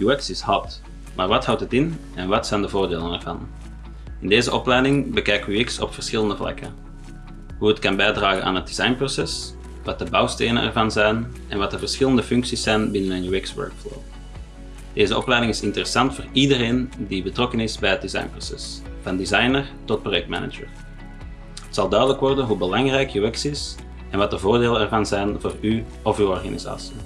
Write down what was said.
UX is hot, maar wat houdt het in en wat zijn de voordelen ervan? In deze opleiding bekijken we UX op verschillende vlakken. Hoe het kan bijdragen aan het designproces, wat de bouwstenen ervan zijn en wat de verschillende functies zijn binnen een UX-workflow. Deze opleiding is interessant voor iedereen die betrokken is bij het designproces, van designer tot projectmanager. Het zal duidelijk worden hoe belangrijk UX is en wat de voordelen ervan zijn voor u of uw organisatie.